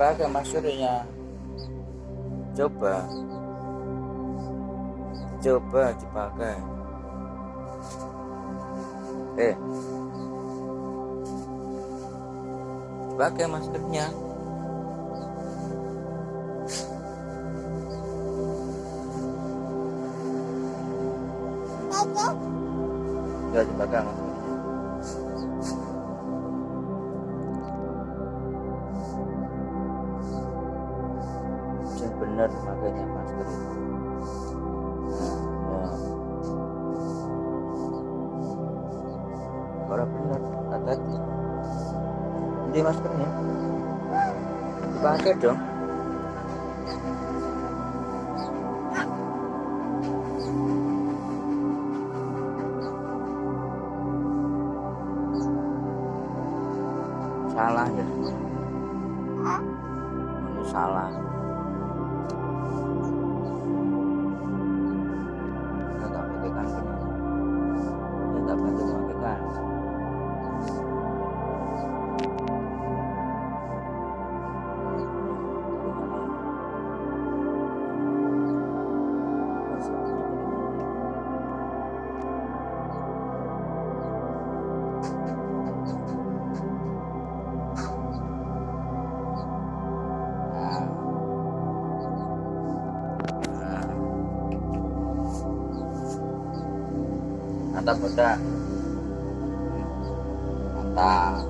dipakai maskernya coba. Coba dipakai. Eh. Pakai maskernya. Ya dipakai maskernya benar makanya masker itu nah, kalau benar hati-hati ini maskernya dipakai dong. Salah ya? Ini salah mantap udah mantap